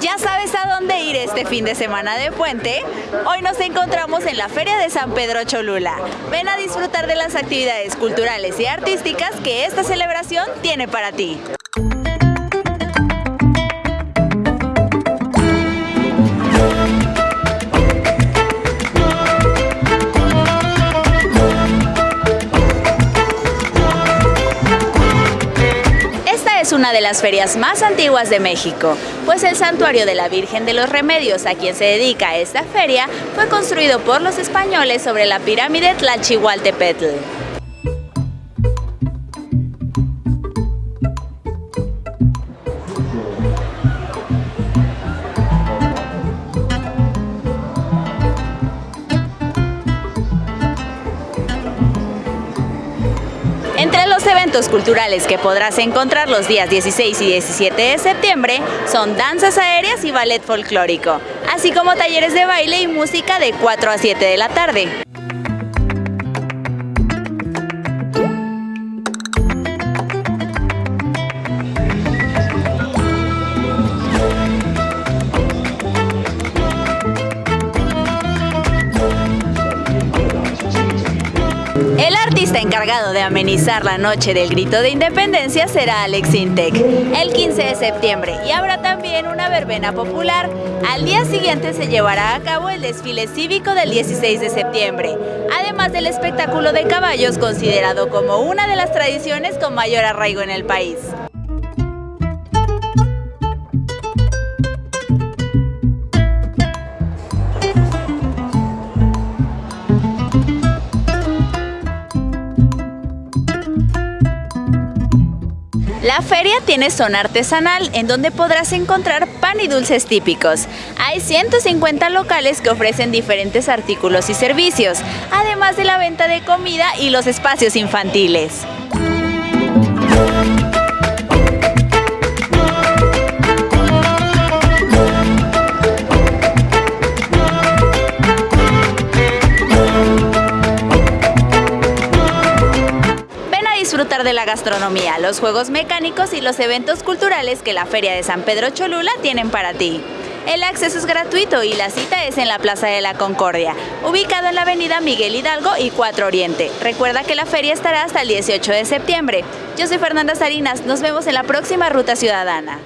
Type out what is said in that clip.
Ya sabes a dónde ir este fin de semana de puente. Hoy nos encontramos en la Feria de San Pedro Cholula. Ven a disfrutar de las actividades culturales y artísticas que esta celebración tiene para ti. Una de las ferias más antiguas de México, pues el santuario de la Virgen de los Remedios a quien se dedica esta feria fue construido por los españoles sobre la pirámide Tlachihualtepetl. Eventos culturales que podrás encontrar los días 16 y 17 de septiembre son danzas aéreas y ballet folclórico, así como talleres de baile y música de 4 a 7 de la tarde. El artista encargado de amenizar la noche del grito de independencia será Alex Intec, el 15 de septiembre, y habrá también una verbena popular. Al día siguiente se llevará a cabo el desfile cívico del 16 de septiembre, además del espectáculo de caballos considerado como una de las tradiciones con mayor arraigo en el país. La feria tiene zona artesanal en donde podrás encontrar pan y dulces típicos. Hay 150 locales que ofrecen diferentes artículos y servicios, además de la venta de comida y los espacios infantiles. Disfrutar de la gastronomía, los juegos mecánicos y los eventos culturales que la Feria de San Pedro Cholula tienen para ti. El acceso es gratuito y la cita es en la Plaza de la Concordia, ubicado en la avenida Miguel Hidalgo y 4 Oriente. Recuerda que la feria estará hasta el 18 de septiembre. Yo soy Fernanda Sarinas, nos vemos en la próxima Ruta Ciudadana.